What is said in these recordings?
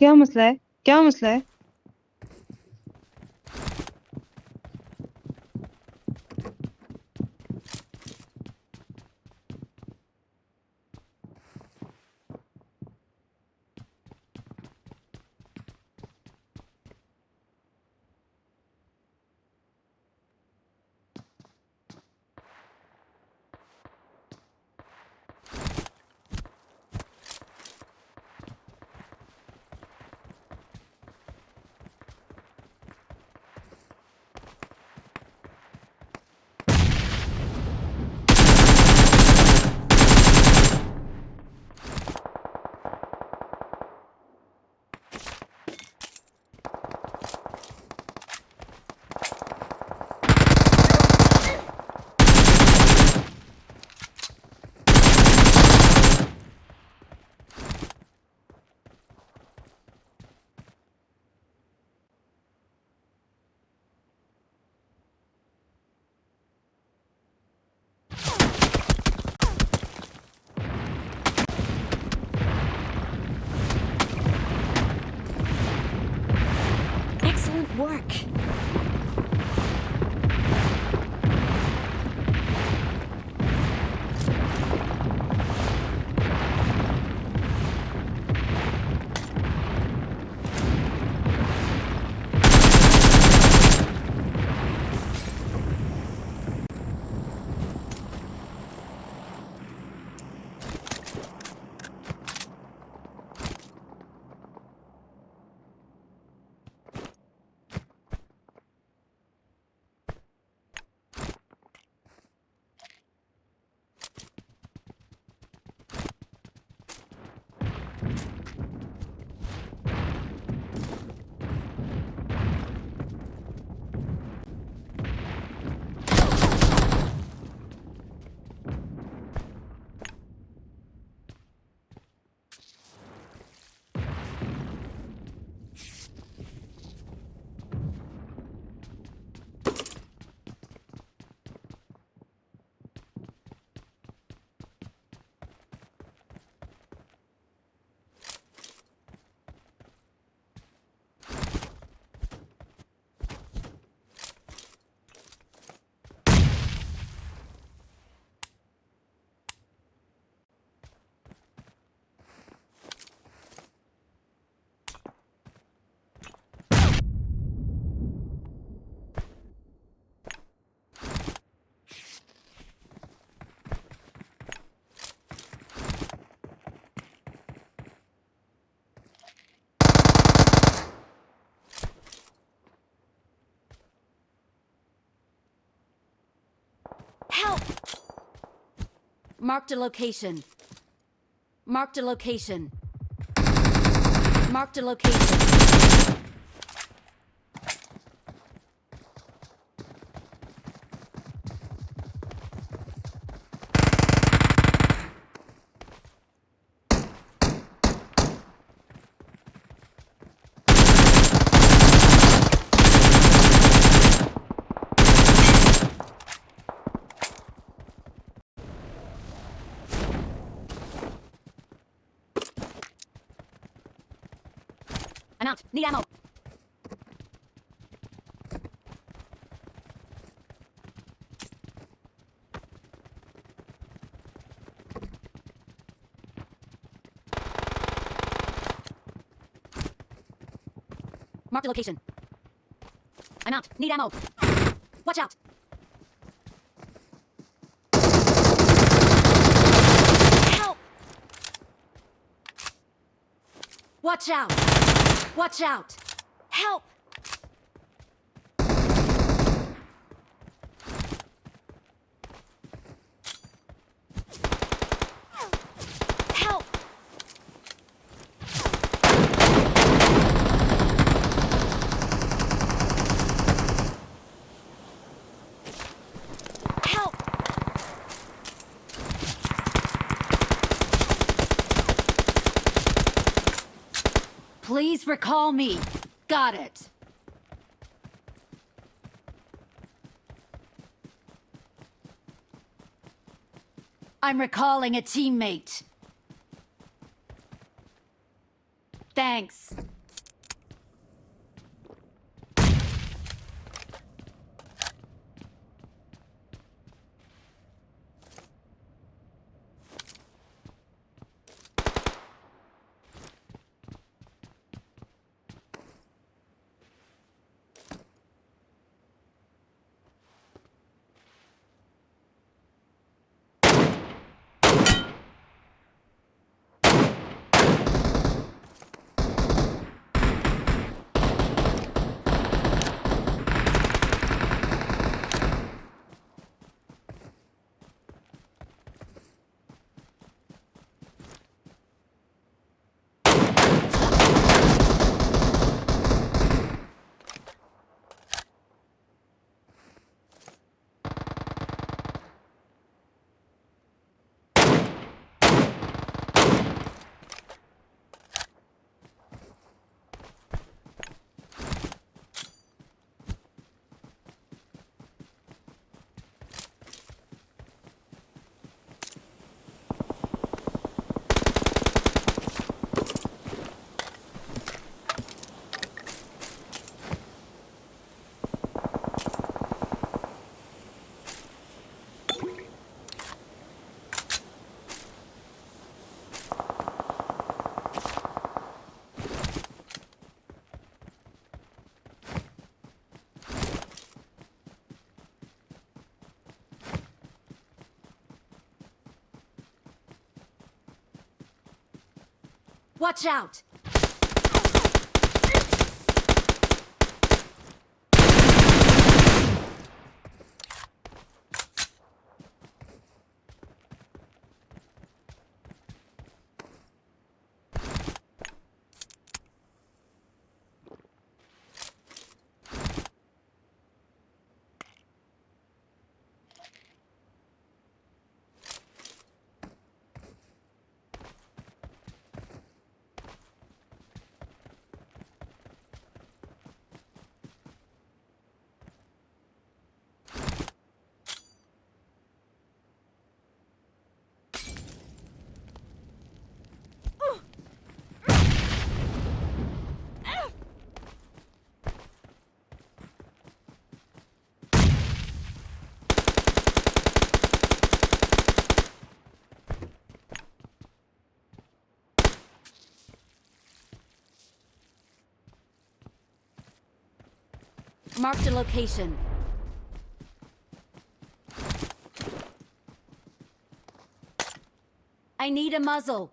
क्या मसला है? क्या मसला है? Work. Help! Marked a location. Marked a location. Marked a location. I'm out. Need ammo. Marked a location. I'm out. Need ammo. Watch out. Help! Watch out! Watch out! Help! Help! Please recall me. Got it. I'm recalling a teammate. Thanks. Watch out! Marked a location. I need a muzzle.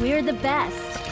We're the best.